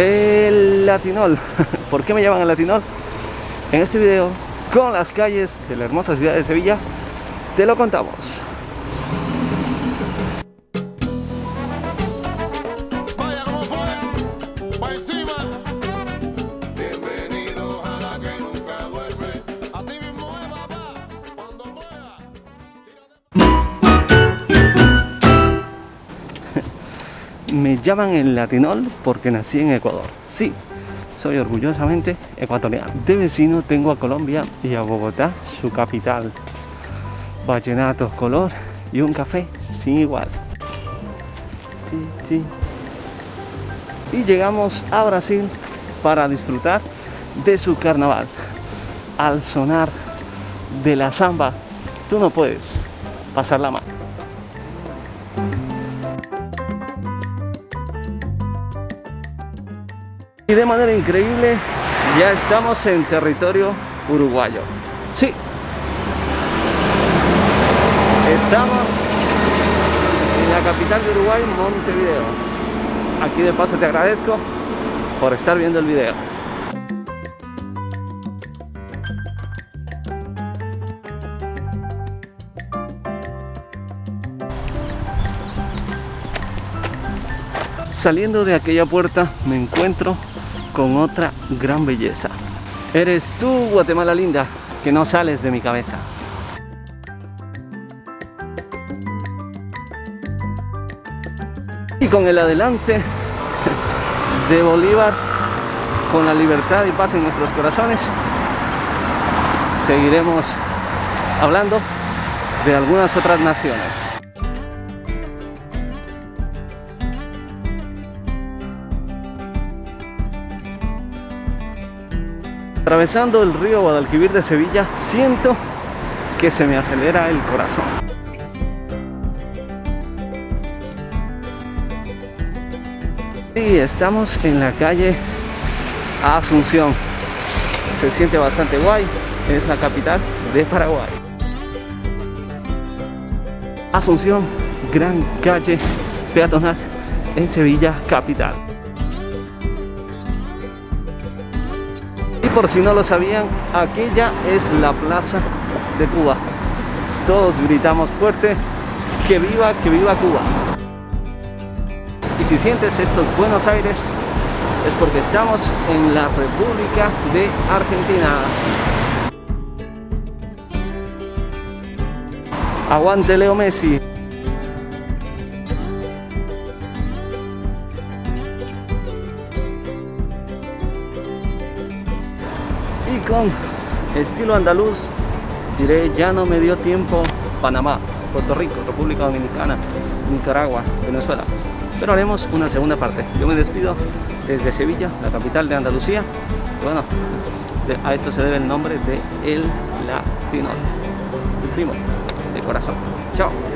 El Latinol. ¿Por qué me llaman el Latinol? En este video, con las calles de la hermosa ciudad de Sevilla, te lo contamos. Me llaman el Latinol porque nací en Ecuador. Sí, soy orgullosamente ecuatoriano. De vecino tengo a Colombia y a Bogotá, su capital. Vallenato, color y un café sin igual. Sí, sí. Y llegamos a Brasil para disfrutar de su carnaval. Al sonar de la samba, tú no puedes pasarla mal. Y de manera increíble ya estamos en territorio uruguayo. Sí. Estamos en la capital de Uruguay, Montevideo. Aquí de paso te agradezco por estar viendo el video. Saliendo de aquella puerta me encuentro con otra gran belleza. Eres tú, Guatemala linda, que no sales de mi cabeza. Y con el adelante de Bolívar, con la libertad y paz en nuestros corazones, seguiremos hablando de algunas otras naciones. Atravesando el río Guadalquivir de Sevilla, siento que se me acelera el corazón. Y estamos en la calle Asunción. Se siente bastante guay, es la capital de Paraguay. Asunción, gran calle peatonal en Sevilla capital. Por si no lo sabían, aquella es la plaza de Cuba. Todos gritamos fuerte, que viva, que viva Cuba. Y si sientes estos Buenos Aires, es porque estamos en la República de Argentina. Aguante Leo Messi. Con estilo andaluz, diré ya no me dio tiempo Panamá, Puerto Rico, República Dominicana, Nicaragua, Venezuela. Pero haremos una segunda parte. Yo me despido desde Sevilla, la capital de Andalucía. Bueno, a esto se debe el nombre de El Latino, el primo de corazón. Chao.